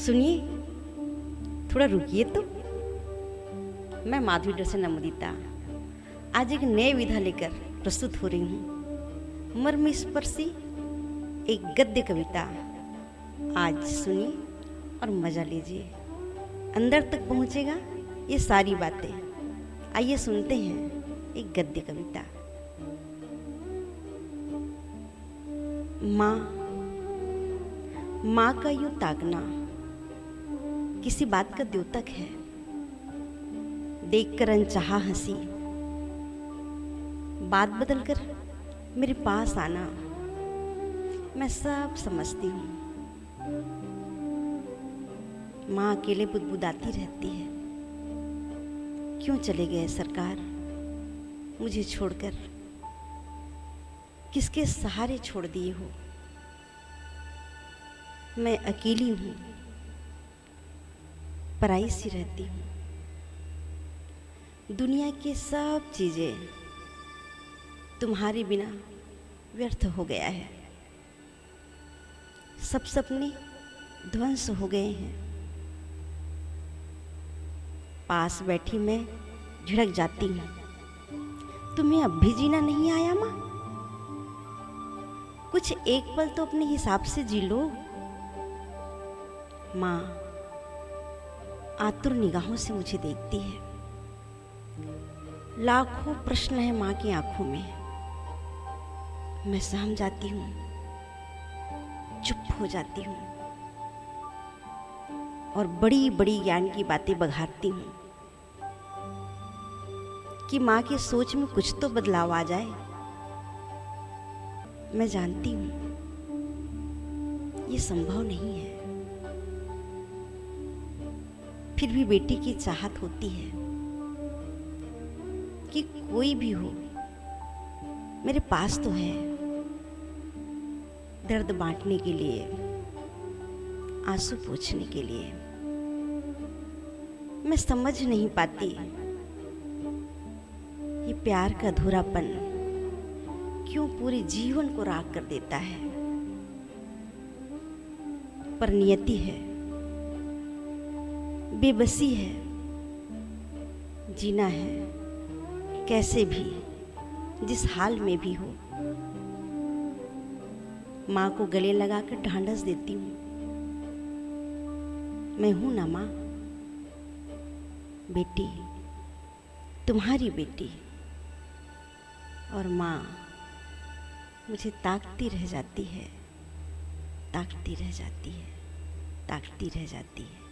सुनिए, थोड़ा रुकिए तो। मैं माधवी डरसन अमृता आज एक नए विधा लेकर प्रस्तुत हो रही हूँ। मर्म स्पर्शी एक गद्य कविता। आज सुनिए और मज़ा लीजिए। अंदर तक पहुँचेगा ये सारी बातें। आइए सुनते हैं एक गद्य कविता। माँ माँ का यूँ ताकना किसी बात का द्योतक है। देखकर अनचाहा हँसी। बात बदलकर मेरे पास आना। मैं सब समझती हूँ। माँ अकेले बुदबुदाती रहती है। क्यों चले गए सरकार? मुझे छोड़कर। किसके सहारे छोड़ दिए हो? मैं अकेली हूँ। पराई सी रहती हूँ। दुनिया की सब चीज़ें तुम्हारे बिना व्यर्थ हो गया है। सब सपने ध्वंस हो गए हैं। पास बैठी मैं झिड़क जाती हूँ। तुम्हें अब भी जीना नहीं आया माँ? कुछ एक पल तो अपने हिसाब से जी लो। माँ आतुर निगाहों से मुझे देखती है। लाखों प्रश्न है माँ की आँखों में। मैं सहम जाती हूँ। चुप हो जाती हूँ। और बड़ी बड़ी ज्ञान की बातें बघारती हूँ। कि माँ की सोच में कुछ तो बदलाव आ जाए। मैं जानती हूँ। ये संभव नहीं है। फिर भी बेटी की चाहत होती है कि कोई भी हो। मेरे पास तो है दर्द बांटने के लिए, आँसू पोछने के लिए। मैं समझ नहीं पाती ये प्यार का अधूरापन क्यों पूरे जीवन को राग कर देता है। पर नियति है। बेबसी है, जीना है, कैसे भी, जिस हाल में भी हो। माँ को गले लगाकर ढांढस देती हूँ। मैं हूँ ना माँ। बेटी, तुम्हारी बेटी। और माँ मुझे ताकती रह जाती है, ताकती रह जाती है, ताकती रह जाती है।